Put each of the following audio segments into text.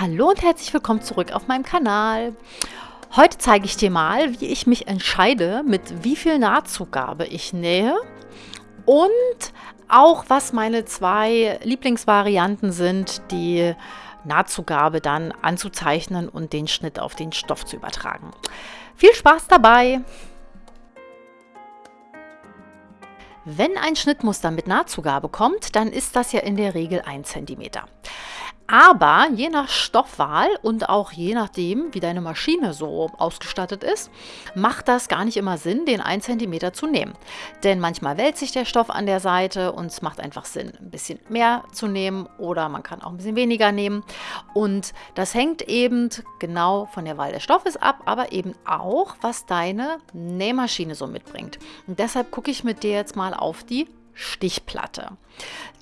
Hallo und herzlich willkommen zurück auf meinem Kanal. Heute zeige ich dir mal, wie ich mich entscheide, mit wie viel Nahtzugabe ich nähe und auch was meine zwei Lieblingsvarianten sind, die Nahtzugabe dann anzuzeichnen und den Schnitt auf den Stoff zu übertragen. Viel Spaß dabei! Wenn ein Schnittmuster mit Nahtzugabe kommt, dann ist das ja in der Regel 1 cm. Aber je nach Stoffwahl und auch je nachdem, wie deine Maschine so ausgestattet ist, macht das gar nicht immer Sinn, den 1 cm zu nehmen. Denn manchmal wälzt sich der Stoff an der Seite und es macht einfach Sinn, ein bisschen mehr zu nehmen oder man kann auch ein bisschen weniger nehmen. Und das hängt eben genau von der Wahl des Stoffes ab, aber eben auch, was deine Nähmaschine so mitbringt. Und deshalb gucke ich mit dir jetzt mal auf die Stichplatte.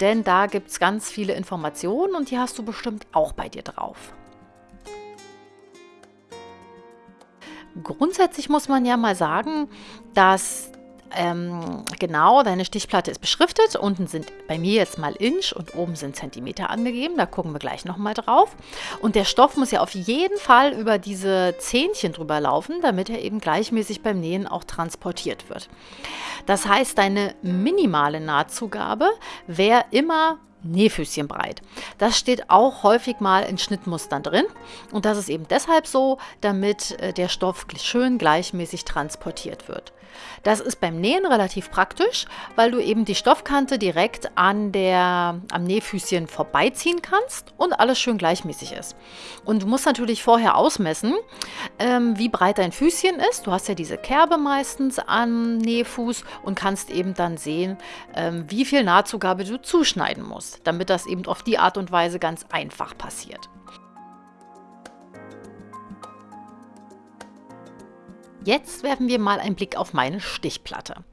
Denn da gibt es ganz viele Informationen und die hast du bestimmt auch bei dir drauf. Grundsätzlich muss man ja mal sagen, dass ähm, genau, deine Stichplatte ist beschriftet. Unten sind bei mir jetzt mal Inch und oben sind Zentimeter angegeben. Da gucken wir gleich nochmal drauf. Und der Stoff muss ja auf jeden Fall über diese Zähnchen drüber laufen, damit er eben gleichmäßig beim Nähen auch transportiert wird. Das heißt, deine minimale Nahtzugabe wäre immer Nähfüßchen breit. Das steht auch häufig mal in Schnittmustern drin und das ist eben deshalb so, damit äh, der Stoff schön gleichmäßig transportiert wird. Das ist beim Nähen relativ praktisch, weil du eben die Stoffkante direkt an der, am Nähfüßchen vorbeiziehen kannst und alles schön gleichmäßig ist. Und du musst natürlich vorher ausmessen, ähm, wie breit dein Füßchen ist. Du hast ja diese Kerbe meistens am Nähfuß und kannst eben dann sehen, ähm, wie viel Nahtzugabe du zuschneiden musst, damit das eben auf die Art und Weise ganz einfach passiert. Jetzt werfen wir mal einen Blick auf meine Stichplatte.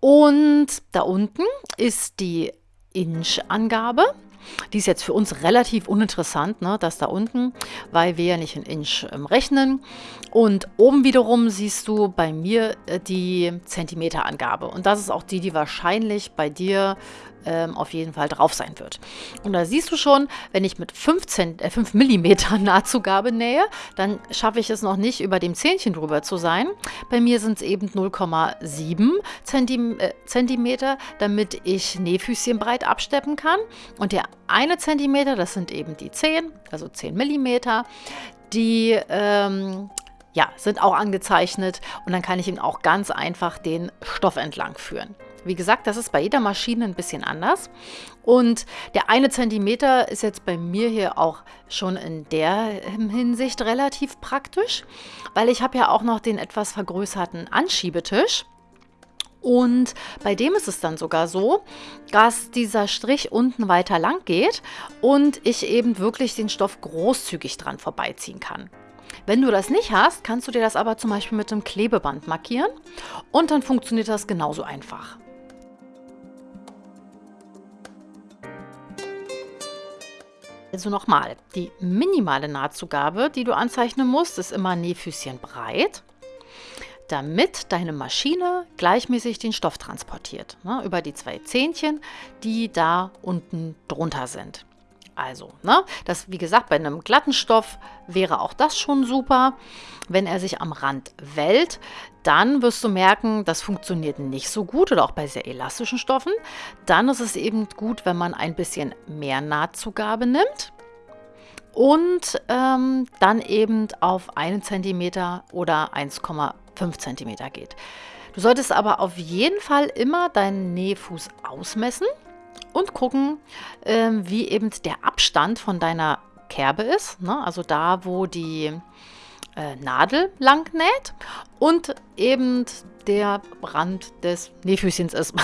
Und da unten ist die Inch-Angabe. Die ist jetzt für uns relativ uninteressant, ne, das da unten, weil wir ja nicht in Inch ähm, rechnen. Und oben wiederum siehst du bei mir äh, die Zentimeterangabe. Und das ist auch die, die wahrscheinlich bei dir ähm, auf jeden Fall drauf sein wird. Und da siehst du schon, wenn ich mit 5, äh, 5 mm Nahtzugabe nähe, dann schaffe ich es noch nicht, über dem Zähnchen drüber zu sein. Bei mir sind es eben 0,7 Zentim äh, damit ich Nähfüßchen breit absteppen kann. Und der eine Zentimeter, das sind eben die 10, also 10 Millimeter, die ähm, ja, sind auch angezeichnet und dann kann ich eben auch ganz einfach den Stoff entlang führen. Wie gesagt, das ist bei jeder Maschine ein bisschen anders. Und der eine Zentimeter ist jetzt bei mir hier auch schon in der Hinsicht relativ praktisch, weil ich habe ja auch noch den etwas vergrößerten Anschiebetisch. Und bei dem ist es dann sogar so, dass dieser Strich unten weiter lang geht und ich eben wirklich den Stoff großzügig dran vorbeiziehen kann. Wenn du das nicht hast, kannst du dir das aber zum Beispiel mit einem Klebeband markieren und dann funktioniert das genauso einfach. Also nochmal, die minimale Nahtzugabe, die du anzeichnen musst, ist immer Nähfüßchen breit, damit deine Maschine gleichmäßig den Stoff transportiert, ne, über die zwei Zähnchen, die da unten drunter sind. Also, ne, das wie gesagt, bei einem glatten Stoff wäre auch das schon super. Wenn er sich am Rand wellt, dann wirst du merken, das funktioniert nicht so gut oder auch bei sehr elastischen Stoffen. Dann ist es eben gut, wenn man ein bisschen mehr Nahtzugabe nimmt und ähm, dann eben auf 1 cm oder 1,5 cm geht. Du solltest aber auf jeden Fall immer deinen Nähfuß ausmessen und gucken, ähm, wie eben der Abstand von deiner Kerbe ist. Ne? Also da, wo die äh, Nadel lang näht und eben der Rand des Nähfüßchens ist.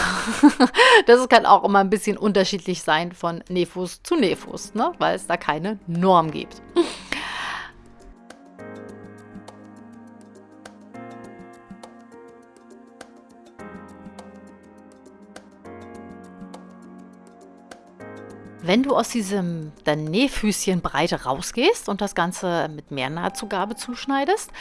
das kann auch immer ein bisschen unterschiedlich sein von Nähfuß zu Nähfuß, ne? weil es da keine Norm gibt. Wenn du aus diesem der Nähfüßchenbreite rausgehst und das Ganze mit mehr Nahtzugabe zuschneidest,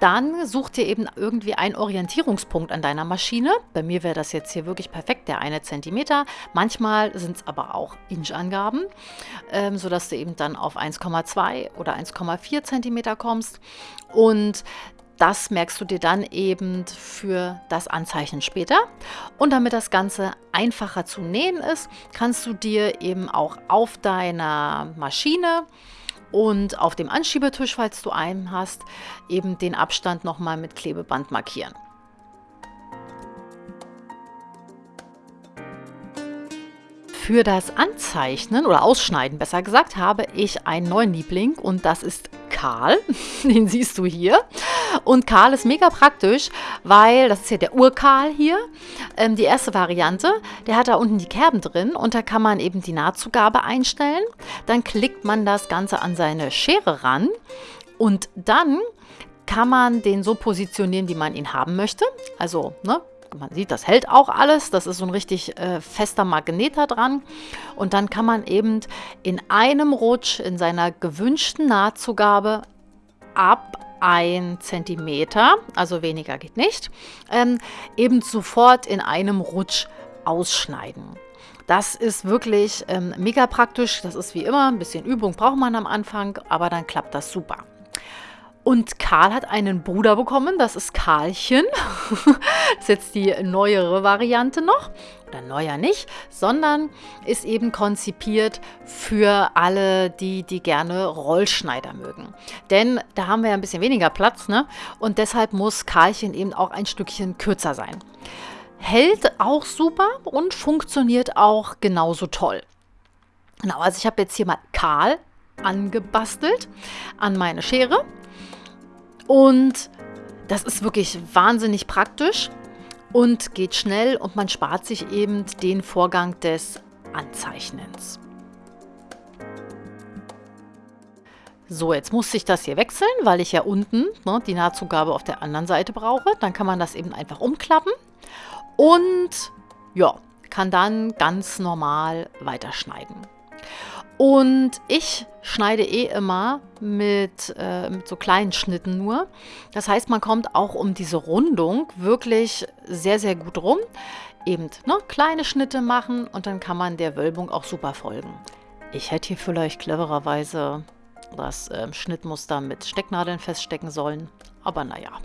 dann such dir eben irgendwie einen Orientierungspunkt an deiner Maschine. Bei mir wäre das jetzt hier wirklich perfekt, der eine Zentimeter. Manchmal sind es aber auch Inchangaben, ähm, sodass du eben dann auf 1,2 oder 1,4 Zentimeter kommst. Und das merkst du dir dann eben für das Anzeichen später. Und damit das Ganze einfacher zu nähen ist, kannst du dir eben auch auf deiner Maschine und auf dem Anschiebetisch, falls du einen hast, eben den Abstand nochmal mit Klebeband markieren. Für das Anzeichnen oder Ausschneiden, besser gesagt, habe ich einen neuen Liebling und das ist Karl. Den siehst du hier. Und Karl ist mega praktisch, weil, das ist ja der Urkarl hier, ähm, die erste Variante, der hat da unten die Kerben drin und da kann man eben die Nahtzugabe einstellen. Dann klickt man das Ganze an seine Schere ran und dann kann man den so positionieren, wie man ihn haben möchte. Also, ne, man sieht, das hält auch alles. Das ist so ein richtig äh, fester Magnet da dran. Und dann kann man eben in einem Rutsch in seiner gewünschten Nahtzugabe ab 1 cm, also weniger geht nicht, ähm, eben sofort in einem Rutsch ausschneiden. Das ist wirklich ähm, mega praktisch. Das ist wie immer, ein bisschen Übung braucht man am Anfang, aber dann klappt das super. Und Karl hat einen Bruder bekommen, das ist Karlchen. das ist jetzt die neuere Variante noch. Oder neuer nicht, sondern ist eben konzipiert für alle, die, die gerne Rollschneider mögen. Denn da haben wir ja ein bisschen weniger Platz, ne? Und deshalb muss Karlchen eben auch ein Stückchen kürzer sein. Hält auch super und funktioniert auch genauso toll. Genau, also ich habe jetzt hier mal Karl angebastelt an meine Schere. Und das ist wirklich wahnsinnig praktisch und geht schnell und man spart sich eben den Vorgang des Anzeichnens. So, jetzt muss ich das hier wechseln, weil ich ja unten ne, die Nahtzugabe auf der anderen Seite brauche. Dann kann man das eben einfach umklappen und ja, kann dann ganz normal weiterschneiden. Und ich schneide eh immer mit, äh, mit so kleinen Schnitten nur. Das heißt, man kommt auch um diese Rundung wirklich sehr, sehr gut rum. Eben ne, kleine Schnitte machen und dann kann man der Wölbung auch super folgen. Ich hätte hier vielleicht clevererweise das äh, Schnittmuster mit Stecknadeln feststecken sollen, aber naja.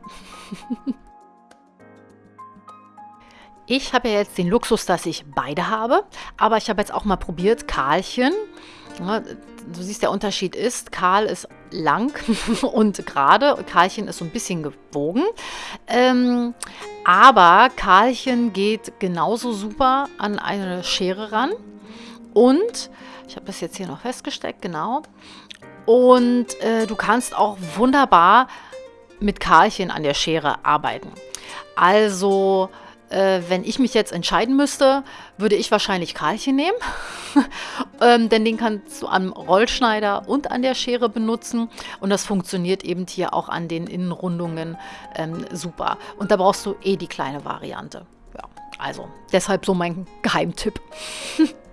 Ich habe ja jetzt den Luxus, dass ich beide habe, aber ich habe jetzt auch mal probiert, Karlchen du siehst, der Unterschied ist, Karl ist lang und gerade, Karlchen ist so ein bisschen gewogen. Ähm, aber Karlchen geht genauso super an eine Schere ran. Und, ich habe das jetzt hier noch festgesteckt, genau. Und äh, du kannst auch wunderbar mit Karlchen an der Schere arbeiten. Also äh, wenn ich mich jetzt entscheiden müsste, würde ich wahrscheinlich Karlchen nehmen. ähm, denn den kannst du am Rollschneider und an der Schere benutzen. Und das funktioniert eben hier auch an den Innenrundungen ähm, super. Und da brauchst du eh die kleine Variante. Ja, also deshalb so mein Geheimtipp.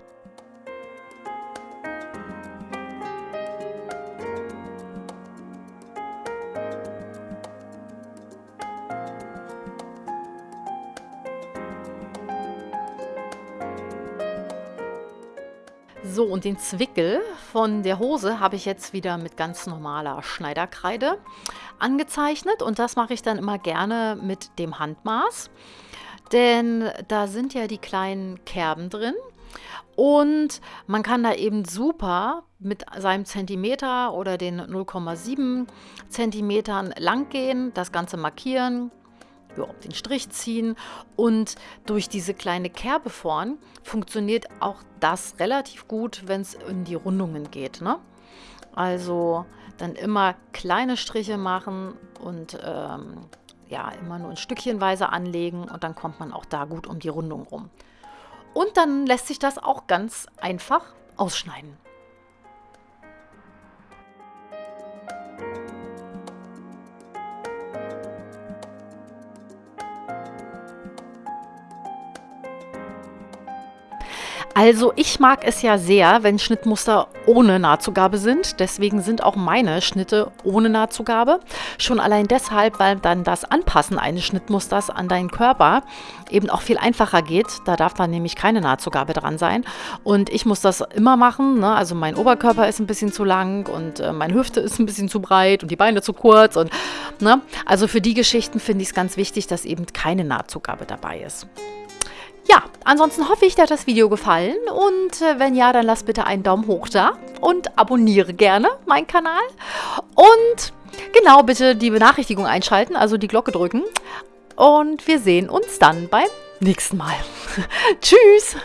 So, und den Zwickel von der Hose habe ich jetzt wieder mit ganz normaler Schneiderkreide angezeichnet. Und das mache ich dann immer gerne mit dem Handmaß. Denn da sind ja die kleinen Kerben drin. Und man kann da eben super mit seinem Zentimeter oder den 0,7 Zentimetern lang gehen, das Ganze markieren, ja, den Strich ziehen und durch diese kleine Kerbe vorn funktioniert auch das relativ gut, wenn es in die Rundungen geht. Ne? Also dann immer kleine Striche machen und ähm, ja, immer nur ein Stückchenweise anlegen und dann kommt man auch da gut um die Rundung rum. Und dann lässt sich das auch ganz einfach ausschneiden. Also ich mag es ja sehr, wenn Schnittmuster ohne Nahtzugabe sind. Deswegen sind auch meine Schnitte ohne Nahtzugabe. Schon allein deshalb, weil dann das Anpassen eines Schnittmusters an deinen Körper eben auch viel einfacher geht. Da darf dann nämlich keine Nahtzugabe dran sein. Und ich muss das immer machen. Ne? Also mein Oberkörper ist ein bisschen zu lang und äh, meine Hüfte ist ein bisschen zu breit und die Beine zu kurz. Und, ne? Also für die Geschichten finde ich es ganz wichtig, dass eben keine Nahtzugabe dabei ist. Ja, ansonsten hoffe ich, dir hat das Video gefallen und äh, wenn ja, dann lass bitte einen Daumen hoch da und abonniere gerne meinen Kanal und genau bitte die Benachrichtigung einschalten, also die Glocke drücken und wir sehen uns dann beim nächsten Mal. Tschüss!